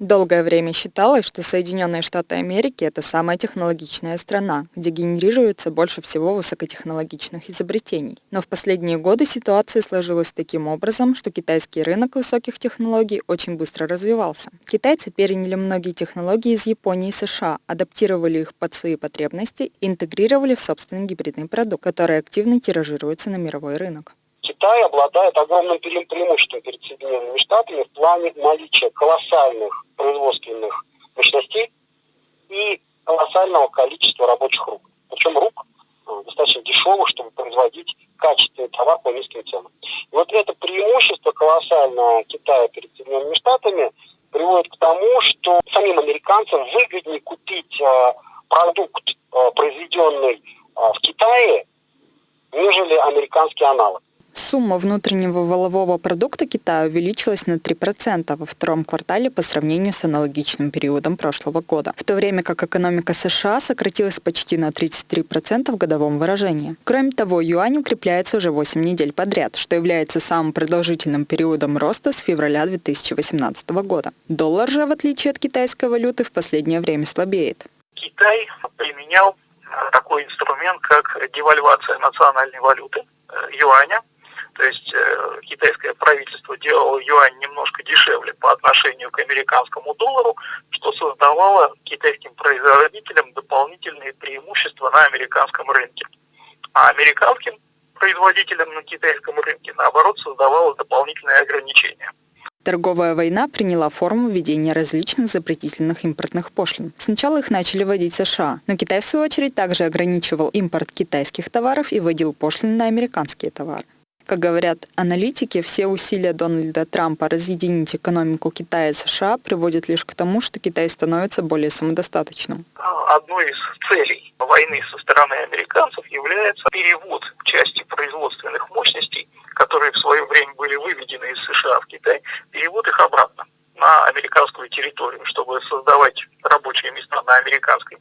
Долгое время считалось, что Соединенные Штаты Америки – это самая технологичная страна, где генерируется больше всего высокотехнологичных изобретений. Но в последние годы ситуация сложилась таким образом, что китайский рынок высоких технологий очень быстро развивался. Китайцы переняли многие технологии из Японии и США, адаптировали их под свои потребности и интегрировали в собственный гибридный продукт, который активно тиражируется на мировой рынок. Китай обладает огромным преимуществом перед Соединенными Штатами в плане наличия колоссальных производственных мощностей и колоссального количества рабочих рук. Причем рук э, достаточно дешевых, чтобы производить качественный товар по низким ценам. И вот это преимущество колоссальное Китая перед Соединенными Штатами приводит к тому, что самим американцам выгоднее купить э, продукт, э, произведенный в Китае, нежели американский аналог. Сумма внутреннего волового продукта Китая увеличилась на 3% во втором квартале по сравнению с аналогичным периодом прошлого года, в то время как экономика США сократилась почти на 33% в годовом выражении. Кроме того, юань укрепляется уже 8 недель подряд, что является самым продолжительным периодом роста с февраля 2018 года. Доллар же, в отличие от китайской валюты, в последнее время слабеет. Китай применял такой инструмент, как девальвация национальной валюты э, юаня то есть э, китайское правительство делало юань немножко дешевле по отношению к американскому доллару, что создавало китайским производителям дополнительные преимущества на американском рынке. А американским производителям на китайском рынке, наоборот, создавало дополнительные ограничения. Торговая война приняла форму введения различных запретительных импортных пошлин. Сначала их начали вводить США, но Китай, в свою очередь, также ограничивал импорт китайских товаров и вводил пошлины на американские товары. Как говорят аналитики, все усилия Дональда Трампа разъединить экономику Китая и США приводят лишь к тому, что Китай становится более самодостаточным. Одной из целей войны со стороны американцев является перевод части производственных мощностей, которые в свое время были выведены из США в Китай, перевод их обратно на американскую территорию, чтобы создавать рабочие места на американской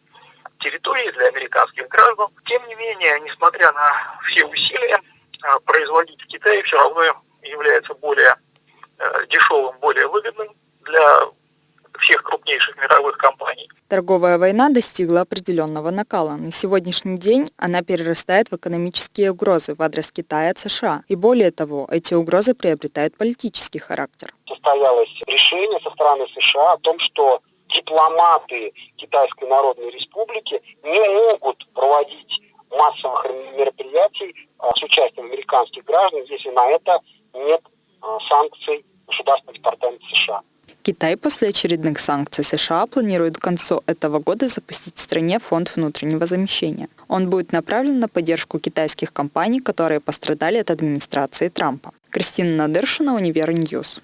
территории для американских граждан. Тем не менее, несмотря на все усилия, производить в Китае все равно является более э, дешевым, более выгодным для всех крупнейших мировых компаний. Торговая война достигла определенного накала. На сегодняшний день она перерастает в экономические угрозы в адрес Китая от США. И более того, эти угрозы приобретают политический характер. Состоялось решение со стороны США о том, что дипломаты Китайской Народной Республики не могут проводить массовых мероприятий а, с участием американских граждан, если на это нет а, санкций Государственного департамента США. Китай после очередных санкций США планирует к концу этого года запустить в стране фонд внутреннего замещения. Он будет направлен на поддержку китайских компаний, которые пострадали от администрации Трампа. Кристина Надыршина, Univer News.